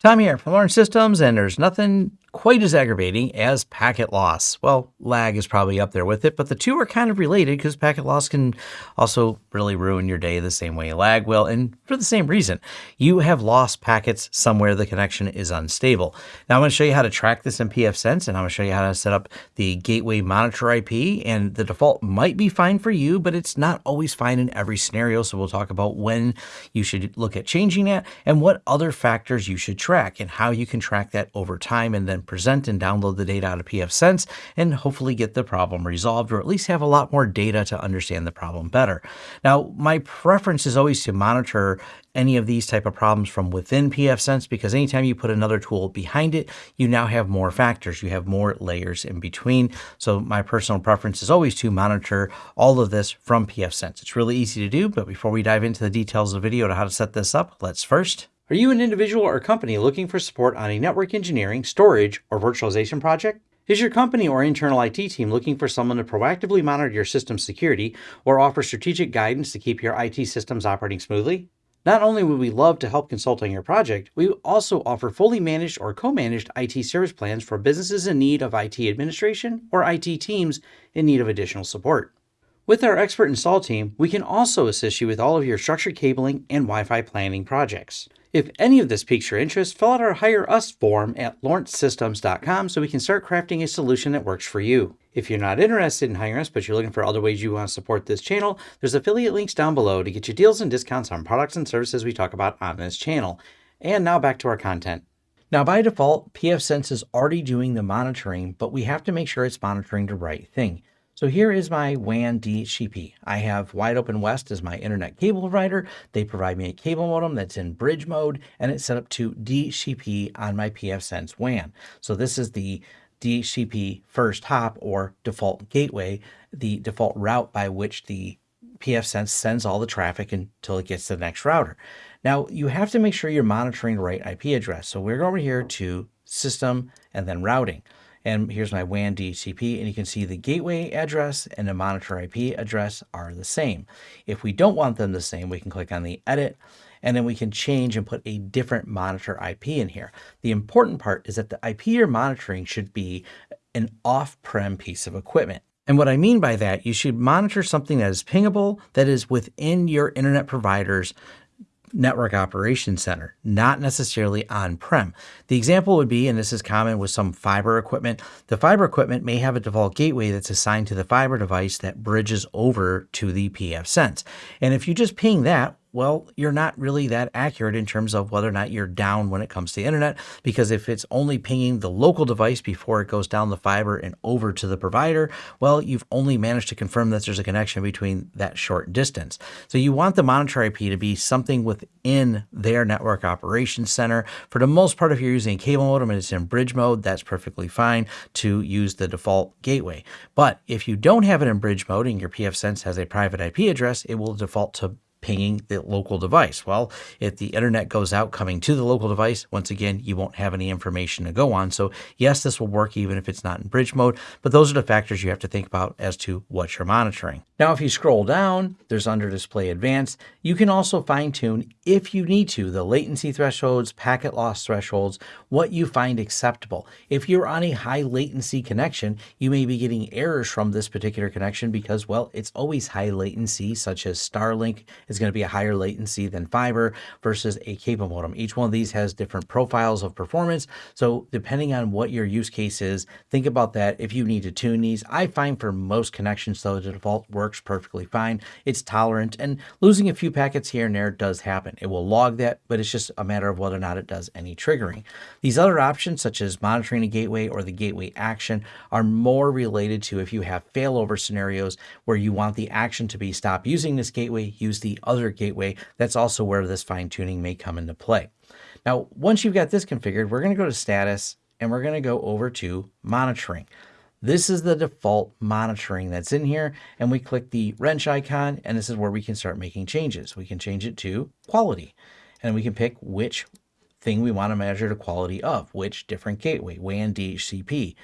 Tom here from Lawrence Systems, and there's nothing quite as aggravating as packet loss. Well, lag is probably up there with it, but the two are kind of related because packet loss can also really ruin your day the same way lag will, and for the same reason. You have lost packets somewhere the connection is unstable. Now I'm going to show you how to track this in pfSense, and I'm going to show you how to set up the gateway monitor IP, and the default might be fine for you, but it's not always fine in every scenario, so we'll talk about when you should look at changing that and what other factors you should track and how you can track that over time and then then present and download the data out of pfSense and hopefully get the problem resolved or at least have a lot more data to understand the problem better. Now, my preference is always to monitor any of these type of problems from within pfSense because anytime you put another tool behind it, you now have more factors. You have more layers in between. So my personal preference is always to monitor all of this from pfSense. It's really easy to do, but before we dive into the details of the video to how to set this up, let's first are you an individual or company looking for support on a network engineering, storage, or virtualization project? Is your company or internal IT team looking for someone to proactively monitor your system security or offer strategic guidance to keep your IT systems operating smoothly? Not only would we love to help consult on your project, we also offer fully managed or co-managed IT service plans for businesses in need of IT administration or IT teams in need of additional support. With our expert install team, we can also assist you with all of your structured cabling and Wi-Fi planning projects. If any of this piques your interest, fill out our Hire Us form at lawrencesystems.com so we can start crafting a solution that works for you. If you're not interested in hiring us, but you're looking for other ways you want to support this channel, there's affiliate links down below to get you deals and discounts on products and services we talk about on this channel. And now back to our content. Now, by default, pfSense is already doing the monitoring, but we have to make sure it's monitoring the right thing. So here is my WAN DHCP. I have Wide Open West as my internet cable provider. They provide me a cable modem that's in bridge mode and it's set up to DHCP on my pfSense WAN. So this is the DHCP first hop or default gateway, the default route by which the pfSense sends all the traffic until it gets to the next router. Now you have to make sure you're monitoring the right IP address. So we're over here to system and then routing. And here's my WAN DHCP, and you can see the gateway address and the monitor IP address are the same. If we don't want them the same, we can click on the edit, and then we can change and put a different monitor IP in here. The important part is that the IP you're monitoring should be an off-prem piece of equipment. And what I mean by that, you should monitor something that is pingable, that is within your internet provider's network operations center, not necessarily on-prem. The example would be, and this is common with some fiber equipment, the fiber equipment may have a default gateway that's assigned to the fiber device that bridges over to the pfSense. And if you just ping that, well, you're not really that accurate in terms of whether or not you're down when it comes to the internet, because if it's only pinging the local device before it goes down the fiber and over to the provider, well, you've only managed to confirm that there's a connection between that short distance. So you want the monitor IP to be something within their network operations center. For the most part, if you're using a cable modem and it's in bridge mode, that's perfectly fine to use the default gateway. But if you don't have it in bridge mode and your pfSense has a private IP address, it will default to pinging the local device. Well, if the internet goes out coming to the local device, once again, you won't have any information to go on. So yes, this will work even if it's not in bridge mode, but those are the factors you have to think about as to what you're monitoring. Now, if you scroll down, there's under display advanced. You can also fine tune if you need to the latency thresholds, packet loss thresholds, what you find acceptable. If you're on a high latency connection, you may be getting errors from this particular connection because, well, it's always high latency, such as Starlink is going to be a higher latency than fiber versus a cable modem. Each one of these has different profiles of performance. So depending on what your use case is, think about that if you need to tune these. I find for most connections, though, the default works perfectly fine. It's tolerant and losing a few packets here and there does happen. It will log that, but it's just a matter of whether or not it does any triggering. These other options, such as monitoring a gateway or the gateway action, are more related to if you have failover scenarios where you want the action to be stop using this gateway, use the other gateway. That's also where this fine tuning may come into play. Now, once you've got this configured, we're going to go to status and we're going to go over to monitoring. This is the default monitoring that's in here. And we click the wrench icon, and this is where we can start making changes. We can change it to quality, and we can pick which thing we want to measure the quality of, which different gateway, WAN, DHCP.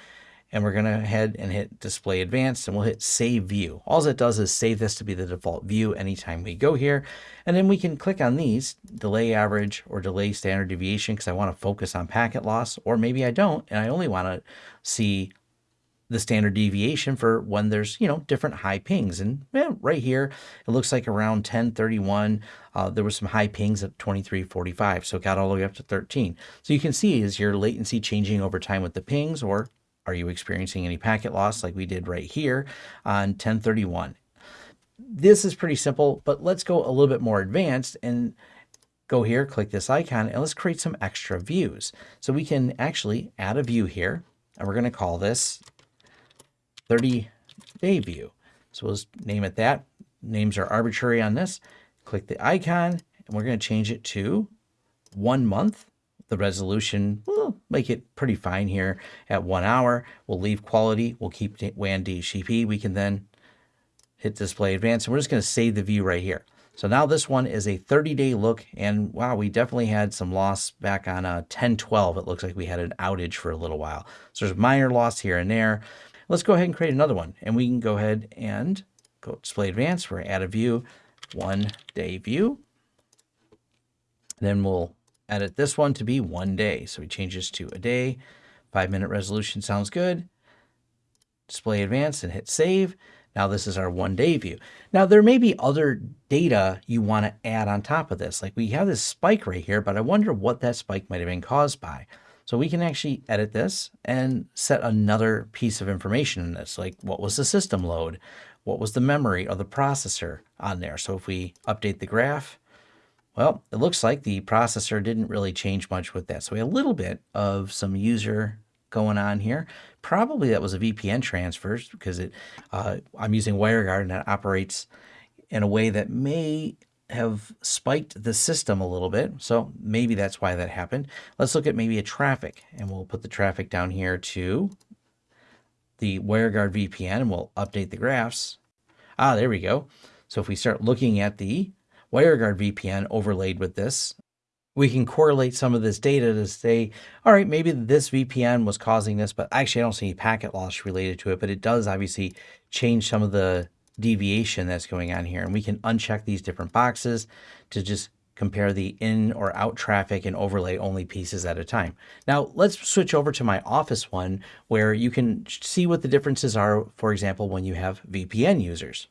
And we're going to head and hit display advanced and we'll hit save view. All it does is save this to be the default view anytime we go here. And then we can click on these delay average or delay standard deviation because I want to focus on packet loss or maybe I don't and I only want to see the standard deviation for when there's, you know, different high pings. And yeah, right here, it looks like around 1031, uh, there was some high pings at 2345. So it got all the way up to 13. So you can see is your latency changing over time with the pings or are you experiencing any packet loss like we did right here on 1031? This is pretty simple, but let's go a little bit more advanced and go here, click this icon, and let's create some extra views. So we can actually add a view here, and we're going to call this 30 day view. So we'll name it that. Names are arbitrary on this. Click the icon, and we're going to change it to one month the resolution, we'll make it pretty fine here at one hour. We'll leave quality. We'll keep WAN DHCP. We can then hit display advanced and we're just going to save the view right here. So now this one is a 30 day look and wow, we definitely had some loss back on a uh, 1012. It looks like we had an outage for a little while. So there's minor loss here and there. Let's go ahead and create another one and we can go ahead and go display advanced. We're add a view, one day view. Then we'll edit this one to be one day. So we change this to a day. Five minute resolution sounds good. Display advanced and hit save. Now this is our one day view. Now there may be other data you want to add on top of this. Like we have this spike right here, but I wonder what that spike might have been caused by. So we can actually edit this and set another piece of information in this, like what was the system load? What was the memory or the processor on there? So if we update the graph, well, it looks like the processor didn't really change much with that. So we had a little bit of some user going on here. Probably that was a VPN transfers because it uh, I'm using WireGuard and that operates in a way that may have spiked the system a little bit. So maybe that's why that happened. Let's look at maybe a traffic and we'll put the traffic down here to the WireGuard VPN and we'll update the graphs. Ah, there we go. So if we start looking at the WireGuard VPN overlaid with this, we can correlate some of this data to say, all right, maybe this VPN was causing this, but actually I don't see any packet loss related to it, but it does obviously change some of the deviation that's going on here. And we can uncheck these different boxes to just compare the in or out traffic and overlay only pieces at a time. Now let's switch over to my office one where you can see what the differences are, for example, when you have VPN users.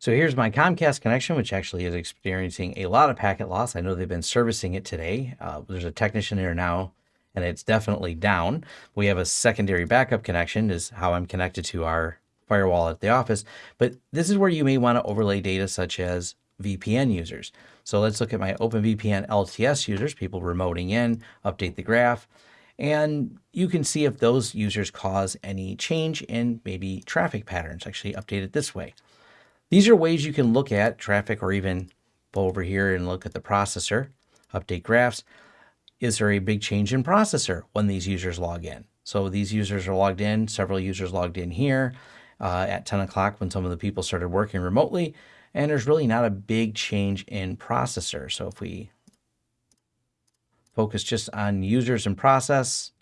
So here's my Comcast connection, which actually is experiencing a lot of packet loss. I know they've been servicing it today. Uh, there's a technician there now, and it's definitely down. We have a secondary backup connection is how I'm connected to our firewall at the office. But this is where you may want to overlay data such as VPN users. So let's look at my OpenVPN LTS users, people remoting in, update the graph, and you can see if those users cause any change in maybe traffic patterns, actually update it this way. These are ways you can look at traffic or even go over here and look at the processor, update graphs. Is there a big change in processor when these users log in? So these users are logged in, several users logged in here uh, at 10 o'clock when some of the people started working remotely, and there's really not a big change in processor. So if we focus just on users and process,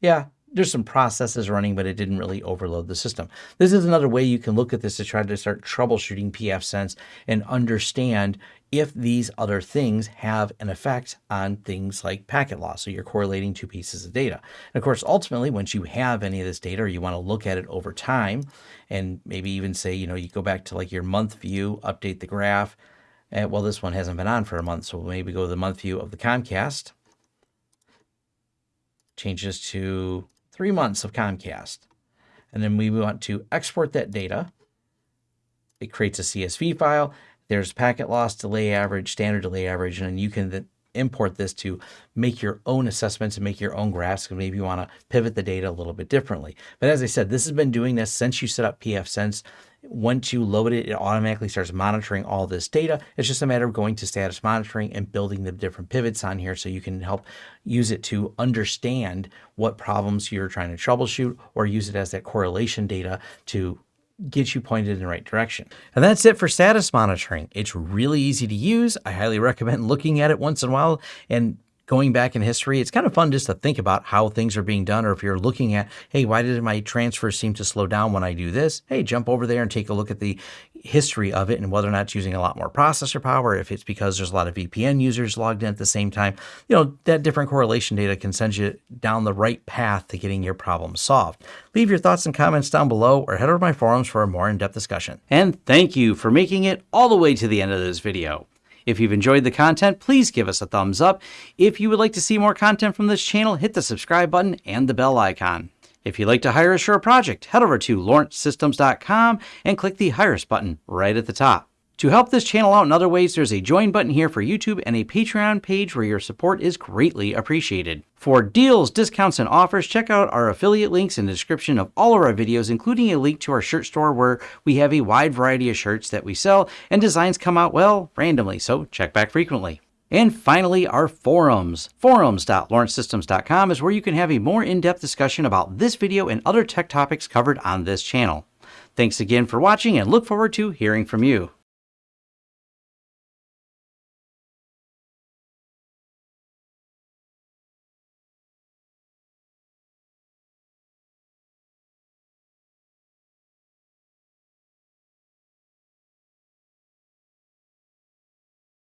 yeah, there's some processes running, but it didn't really overload the system. This is another way you can look at this to try to start troubleshooting pfSense and understand if these other things have an effect on things like packet loss. So you're correlating two pieces of data. And of course, ultimately, once you have any of this data or you want to look at it over time and maybe even say, you know, you go back to like your month view, update the graph. And, well, this one hasn't been on for a month. So maybe go to the month view of the Comcast. Change this to three months of Comcast. And then we want to export that data. It creates a CSV file. There's packet loss, delay average, standard delay average, and you can import this to make your own assessments and make your own graphs. And maybe you want to pivot the data a little bit differently. But as I said, this has been doing this since you set up pfSense. Once you load it, it automatically starts monitoring all this data. It's just a matter of going to status monitoring and building the different pivots on here so you can help use it to understand what problems you're trying to troubleshoot or use it as that correlation data to get you pointed in the right direction. And that's it for status monitoring. It's really easy to use. I highly recommend looking at it once in a while and going back in history, it's kind of fun just to think about how things are being done. Or if you're looking at, hey, why did my transfer seem to slow down when I do this? Hey, jump over there and take a look at the history of it and whether or not it's using a lot more processor power, if it's because there's a lot of VPN users logged in at the same time. You know, that different correlation data can send you down the right path to getting your problem solved. Leave your thoughts and comments down below or head over to my forums for a more in-depth discussion. And thank you for making it all the way to the end of this video. If you've enjoyed the content, please give us a thumbs up. If you would like to see more content from this channel, hit the subscribe button and the bell icon. If you'd like to hire a project, head over to lawrencesystems.com and click the Hire Us button right at the top. To help this channel out in other ways, there's a join button here for YouTube and a Patreon page where your support is greatly appreciated. For deals, discounts, and offers, check out our affiliate links in the description of all of our videos, including a link to our shirt store where we have a wide variety of shirts that we sell and designs come out, well, randomly, so check back frequently. And finally, our forums. Forums.lawrencesystems.com is where you can have a more in-depth discussion about this video and other tech topics covered on this channel. Thanks again for watching and look forward to hearing from you.